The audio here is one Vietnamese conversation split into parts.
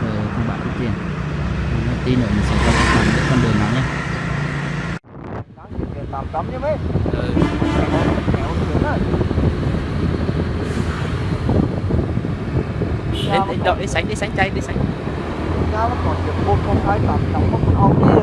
cờ không bạn rút tiền tí nữa mình sẽ cho các bạn biết con đường nó nhé ừ. đi, đi, đi, sánh đi sánh chay đi sánh. Sao nó còn được 1 không 2 tầm, nó không có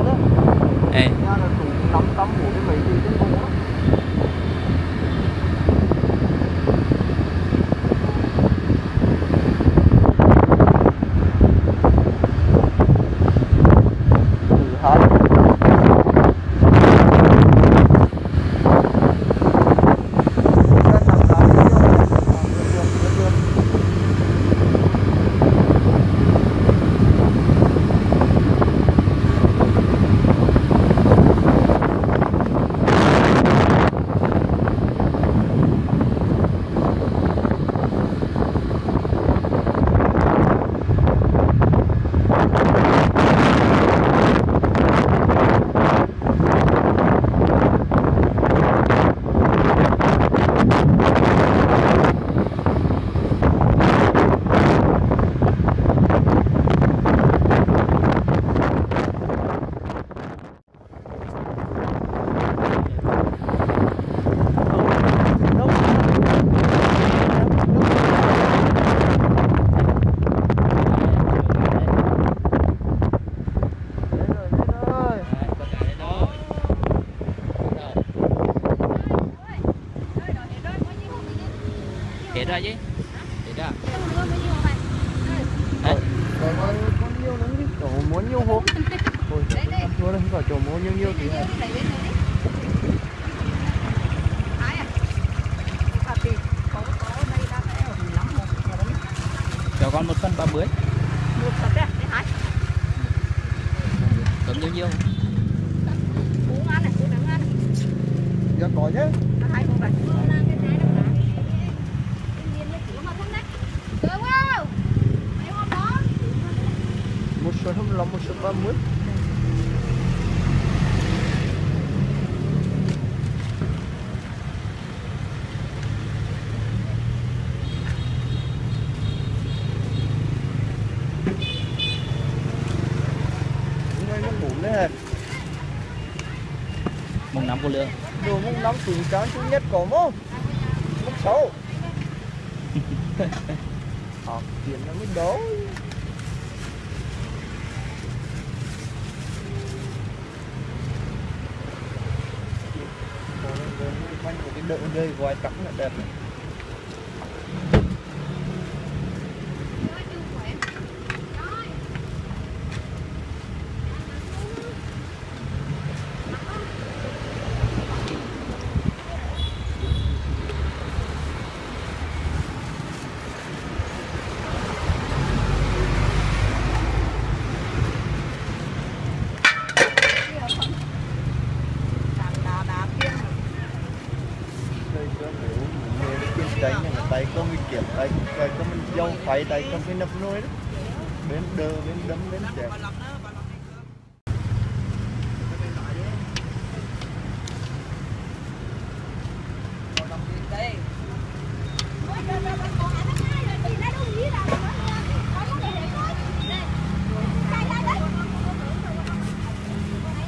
hết rồi chứ. Hết rồi Rồi, rồi có, nhiều lắm chứ, chỗ muốn nhiều hộp. Ôi, ăn thua đây, vào chỗ muốn nhiều nhiều thì cho con một phân ba bưởi cấm nhiều nhiều giờ có nhé. Một số không lắm, một số ba mươi. Mùng năm của lượng Đồ mông năm từ tráng thứ nhất có mông Mông sáu. Học tiền nó mới đấu quanh một cái đợi là đẹp này. đây có nếu mình về cái chân tránh này là tay có mình kiểm tay tay có mình dâu phải tay có cái nắp nôi đó. Bên đơ bên đấm bên ơi ờ.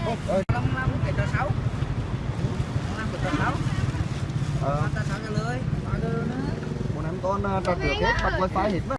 Một em con trò trước hết bắt wifi hết mà